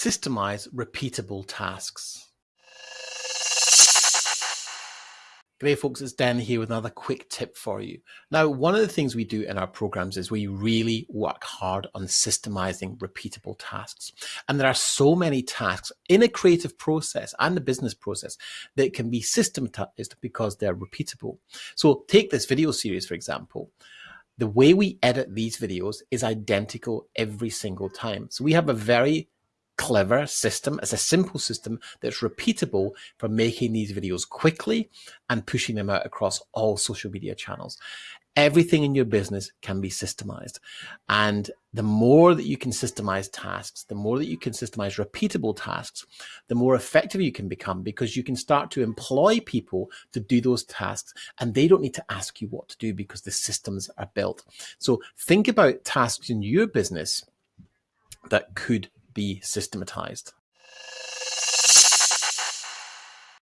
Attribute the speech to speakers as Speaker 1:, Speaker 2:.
Speaker 1: Systemize repeatable tasks. G'day folks, it's Dan here with another quick tip for you. Now, one of the things we do in our programs is we really work hard on systemizing repeatable tasks. And there are so many tasks in a creative process and the business process that can be systematized because they're repeatable. So take this video series, for example. The way we edit these videos is identical every single time. So we have a very clever system. It's a simple system that's repeatable for making these videos quickly and pushing them out across all social media channels. Everything in your business can be systemized. And the more that you can systemize tasks, the more that you can systemize repeatable tasks, the more effective you can become because you can start to employ people to do those tasks and they don't need to ask you what to do because the systems are built. So think about tasks in your business that could be systematized.